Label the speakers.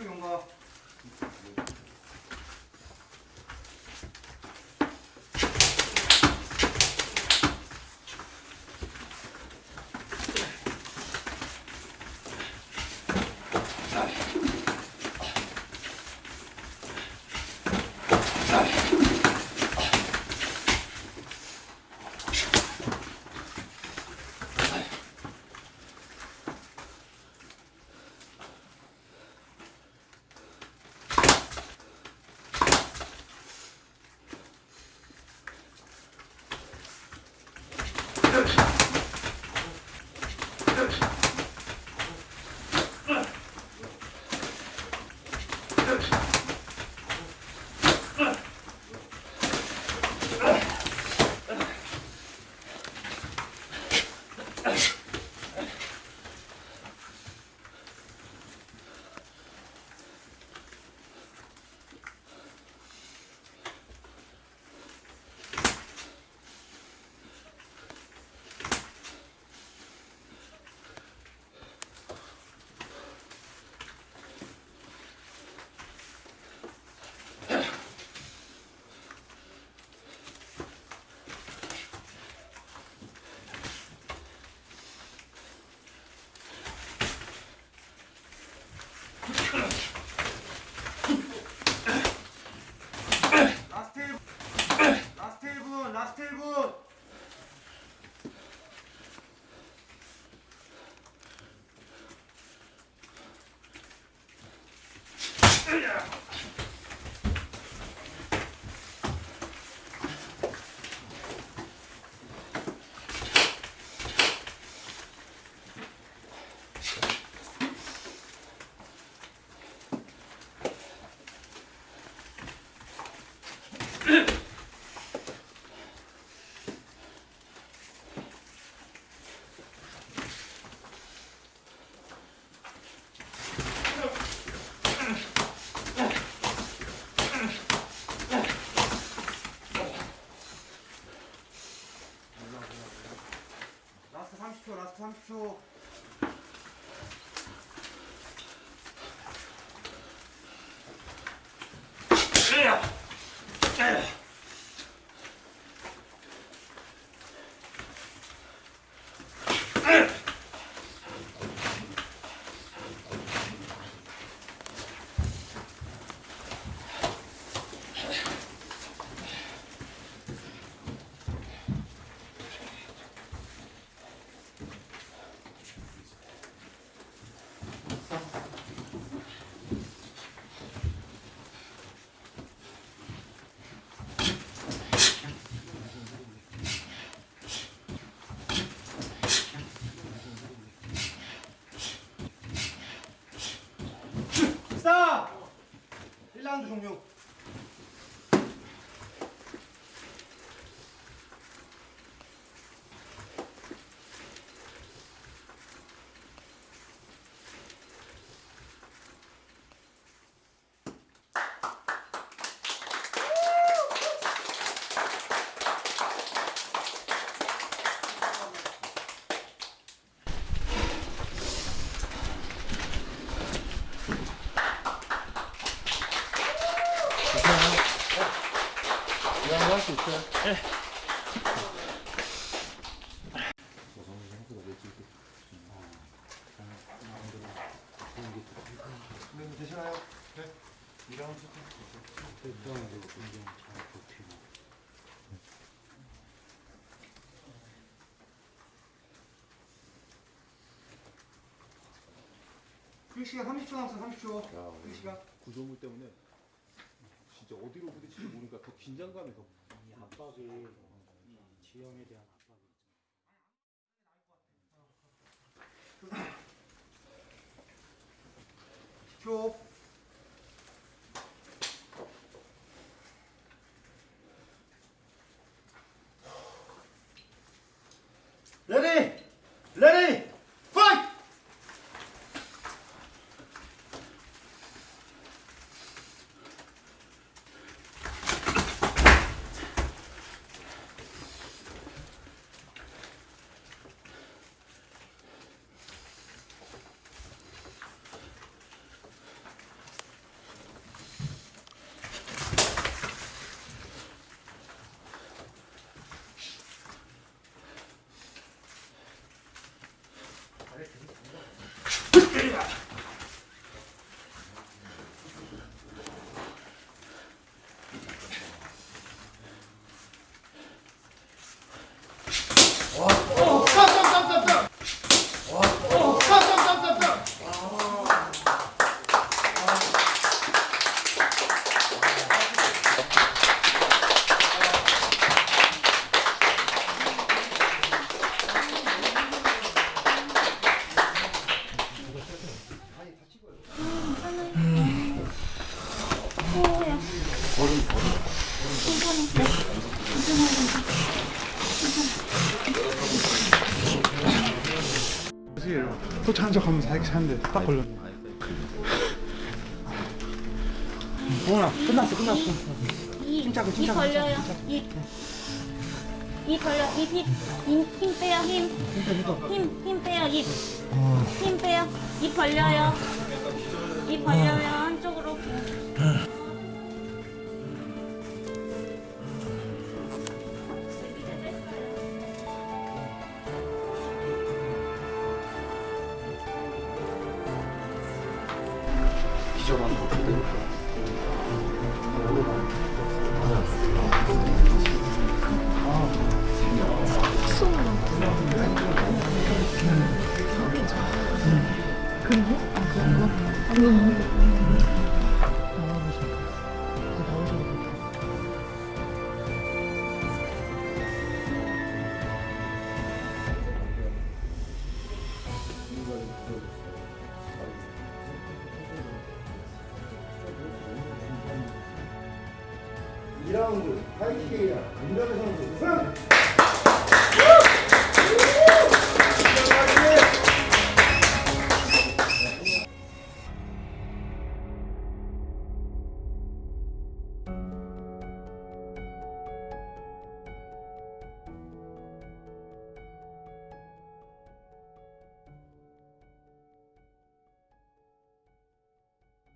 Speaker 1: 30초 경과. 라 Ugh. 라스 트 30초. 라스트 30초.
Speaker 2: 수 있어요?
Speaker 1: 네, 되시나요? 네. 그 시간 30초 남았어 30초 그 시간
Speaker 2: 구조물 때문에 진짜 어디로 부딪힐지 모르니까 더 긴장감이
Speaker 3: 더이 압박이 이 지형에 대한 압박이
Speaker 1: 초 ready ready 파이트
Speaker 4: 척 하면서 이렇게 사는데 딱 걸렸네.
Speaker 1: 동훈아 끝났어 끝났어
Speaker 5: 이,
Speaker 1: 침착해,
Speaker 5: 이
Speaker 1: 침착해,
Speaker 5: 벌려요. 이, 이 벌려. 입, 힘, 힘 빼요. 힘. 힘, 힘 빼요. 입. 힘 빼요. 입 벌려요. 입 벌려요. 한쪽으로.
Speaker 1: 지점만 보게 되니까 이라운드 파이팅 게이라 민감의 선수 승!